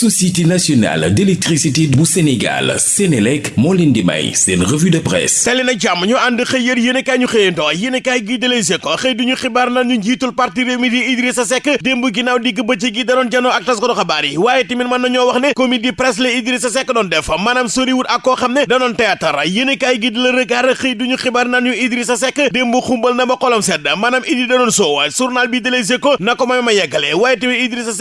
société nationale d'électricité bu Sénégal Sénélec moo di may seen revue de presse. Tali na jàmm ñu ànd xëy yër yéenekaay ñu xëyandoo yéenekaay gi de Les Échos xëy duñu xibaar na ñu njiitul parti Rewmi di Idrissa Seck démb ginnaaw digg bëccëg gi da doon janoo ak taskatu xabaar yi. Waaye tamit mën nañoo wax ne comédie presse la Idrissa Seck doon def ak da théâtre. Gi di Le Regard xëy duñu Idrissa xumbal na xolam sedd Idi da journal bi de ko may ma Idrissa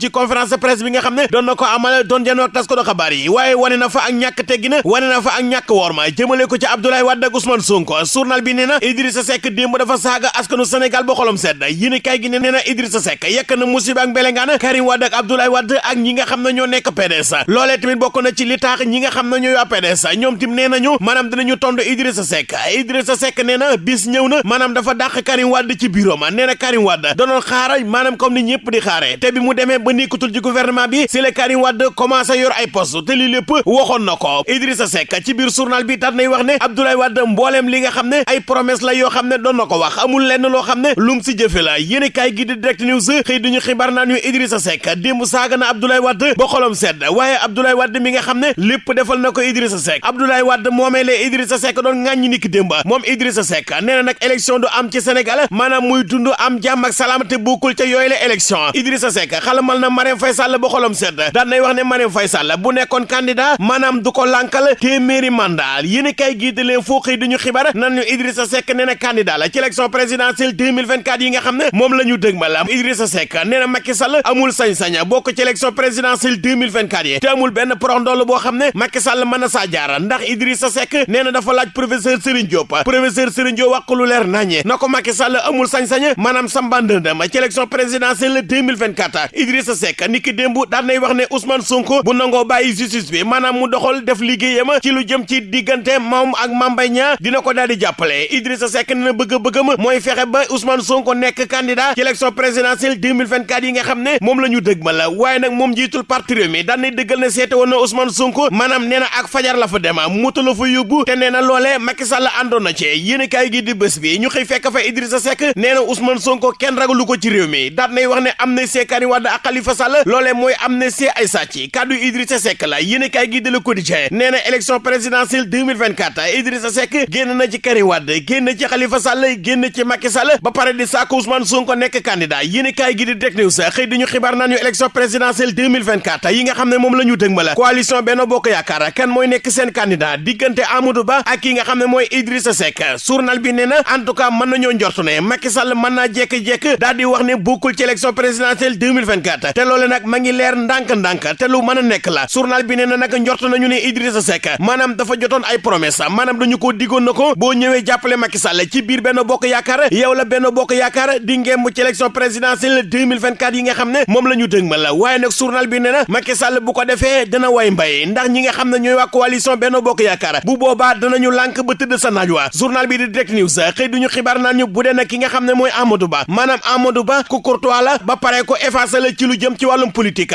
ci conférence de presse bi nga doon na ko amal doon janoo ak taskatu xabaar yi waaye na fa ak ñàkk teggina wane na fa ak ñàkk worma. Jëmale ko ci Abdoulaye Wade ak Ousmane Sonko. Journal bi nee na Idrissa Seck démb dafa saaga askanu Sénégal ba xolam sedd. Yéen kay gi ne nee na Idrissa Seck yekk na musiba ak mbelengaan Karim Wade ak Abdoulaye Wade ak ñi nga xam ne ñoo nekk PDS loolee tamit bokk na ci li tax ñi nga xam ne ñooy waa PDS ñoom tim nee nañu maanaam dinañu tondu Idrissa Seck. Idrissa Seck nee na bis ñëw na maanaam dafa dàq Karim Wade ci bureau ma. Nee na Karim Wade danoon xaara maanaam comme ni ñëpp di xaare. Te bi mu demee ba nekkatul ci gouvernement bi la Karim Wade commencé yor ay poste te lii lépp waxoon na ko Idrissa Seck ci biir journal bi daat nay wax ne Abdoulaye Wade mbooleem li nga xam ne ay promesse la yoo xam ne doon na ko wax amul lenn loo xam ne lum si jëfe la yéen kaay gi di direct news xëy duñu xibaar naan ñu Idrissa Seck démb saaga na Abdoulaye Wade ba xolom sedd waaye Abdoulaye Wade mi nga xam ne lépp defal na ko Idrissa Seck Abdoulaye Wade moomee la Idrissa Seck doon ŋàññi niki démb moom Idrissa Seck nee na nag élection am ci Sénégal maanaam muy dund am jàmm ak salaam te bokkul ca yooyu la élection Idrissa Seck xalamal na Marème Faye Sall ba xolom sedd daan nay wax ne Marème Faye bu nekkoon candidat maanaam du ko lànkal téeméeri mandat. Yéen kay gii di leen duñu xibaar nan ñu Idrissa Seck nee na candidat la ci élection présidentielle 2024 yi nga xam ne moom la ñu dëgmal. Idrissa Seck nee na Macky Sall amul sañ-sañ bokk ci élection présidentielle 2024 yi. Te amul benn porox ndoll boo xam ne Macky Sall mën na jaar. Ndax Idrissa Seck nee na dafa laaj professeur Serigne Diop. Professeur Serigne Diop wax lu leer naññe na ko Macky Sall amul sañ-sañ maanaam sambandëndam ci élection présidentielle 2024 Idrissa Seck niki démb daan nay wax ne Ousmane Sonko bu nangoo bàyyi justice bi maanaam mu doxal def liggéeyam ci lu jëm ci diggante moom ak Mame Mbaye Niang dina ko daal di Idrissa Seck na bëgg-bëggam mooy fexe ba Ousmane Sonko nekk candidat ci élection présidentielle 2024 yi nga xam ne moom la dëgmal. La waaye nag moom jiitul parti Rewmi daan nay dëggal ne seete woon na Ousmane Sonko maanaam nee na ak fajar la fa dem moto la fa yóbbu te nee na loolee Macky Sall àndoon na ci. Yéen kaay gi di bés bi ñu xëy fekk fa Idrissa Seck nee na Ousmane Sonko kenn ragalu ko ci réew mi daan nay wax Karim Wade ak Khalifa Sall loolee mooy amnistie ay sàcc. Kaddu Idrissa Seck la. Yéen kaay gi di Le Quotidien nee élection présidentielle 2024 Idrissa Seck génn na ci Karim Wade génn ci Khalifa Sall génn ci Macky Sall ba pare di sàkk Ousmane Sonko nekk candidat. Yéen kaay gi di News élection présidentielle 2024 yi nga xam ne moom la coalition Benno Bokk kan mooy nekk seen candidat? Diggante Amadou Ba ak ki nga xam ne mooy Idrissa Seck. Journal bi nee na en tout cas mën nañoo njortu Macky Sall di wax ci élection présidentielle 2024 te loole nag ma ngi ndànk-ndànk te lu mën a nekk la journal bi nee na nag nañu ne Idrissa Seck maanaam dafa jotoon ay promesse maanaam dañu ko diggoon na ko boo jàppale Macky Sall ci biir Benno Bokk Yaakaar yow la Benno Bokk Yaakaar di ngemb ci élection présidentielle 2024 yi nga xam ne moom la dëgmal la waaye nag journal bi nee Macky Sall bu ko defee dana way mbay ndax ñi nga xam ne ñooy waa coalition Benno Bokk Yaakaar bu boobaa danañu lànk ba tëdd sa naaj wa journal bi di Direct News xëy duñu xibaar naan ñu bu dee nag ki nga xam ne mooy Amadou Ba maanaam Amadou Ba ku courtois la ba pare ko effacé la ci lu jëm ci wàllum politique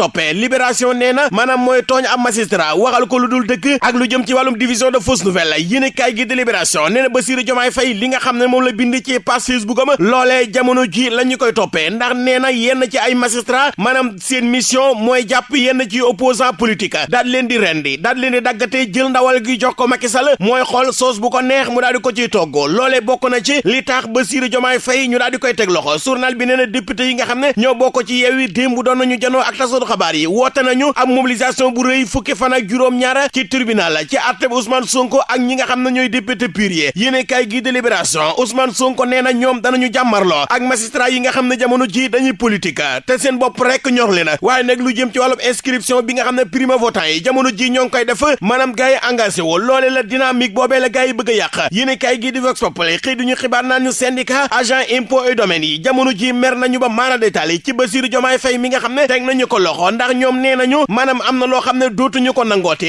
toppee libération nee na maanaam mooy tooñ am magistrat waxal ko lu dul dëgg ak lu jëm ci wàllum division de fausses nouvelles yéen kay gi di libération nee na Bassirou Diomaye li nga xam ne moom la bind ci page Facebook am loolee jamono ji la ñu koy toppee ndax nee na yenn ci ay magistrat maanaam seen mission mooy jàpp yenn ci opposant politique daal leen di rendi daal leen di daggatee jël ndawal gi jox ko Macky Sall mooy xool soos bu ko neex mu daal di ko ciy togg loolee bokk na ci li tax Bassirou Diomaye Faye ñu daal di koy teg loxo journal bi nee na député yi nga xam ne ñoo bokk ci Yewwi démb doon nañu janoo ak tasatu xabaar yi woote nañu am mobilisation bu rëy fukki fan ak juróom-ñaar ci tribunal ci àtteb Ousmane Sonko ak ñi nga xam ne ñooy député pur yi yéene kay gi de libération Ousmane Sonko nee na ñoom danañu jàmmarloo ak magistrat yi nga xam ne jamono ji dañuy politique. Te seen bopp rek ñor le na waaye nag lu jëm ci wàllum inscription bi nga xam ne primo votant yi jamono ji ñoo ngi koy def maanaam gars yi engagé wu loole la dynamique boobee la gars yi bëgg a yàq. Yéene kay gi di Vox Populi xëy duñu xibaar naan ñu syndicat agent impôt et domaines yi jamono ji mer nañu ba maana détail ci Bassirou Diomaye Faye mi nga xam ne teg nañu ko loxo loxo ndax ñoom nee nañu maanaam am na loo xam ne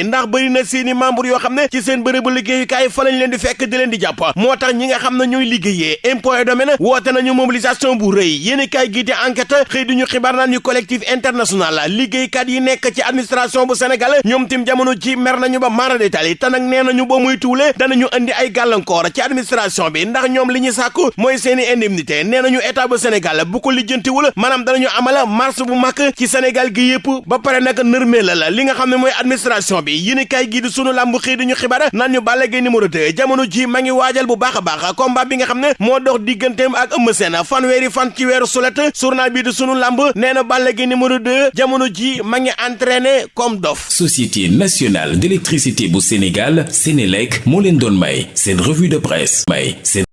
ndax bëri na seeni membre yoo xam ne ci seen bërëbu liggéeyukaay fa lañ leen di fekk di leen di jàpp moo tax ñi nga xam ne ñooy liggéeyee impôt et domaine woote nañu mobilisation bu rëy yéen kaay gii di enquête xëy duñu xibaar naan ñu collectif international liggéeykat yi nekk ci administration bu Sénégal ñoom tim jamono ci mer nañu ba maara détail te nag nee nañu ba muy tuule danañu andi ay gàllankoor ci administration bi ndax ñoom li ñu sàkku mooy seeni indemnité nee nañu état bu Sénégal bu ko lijjantiwul maanaam danañu amala marche bu mag ci Sénégal gi yëpp ba pare nag nërmee la la li nga xam ne mooy administration bi yéen kaay gii di sunu làmb xëy di ñu xibaar naan ñu Balla Gaye numéro 2 jamono ji ma ngi waajal bu baax a baax combat bi nga xam ne moo dox digganteem ak Eumeu Sène fanweeri fan ci weeru sulet journal bi di sunu làmb nee na Balla Gaye numéro 2 jamono ji ma ngi entraîné comme dof. Société nationale d'électricité bu Sénégal Sénélec moo leen doon may seen revue de presse. May seen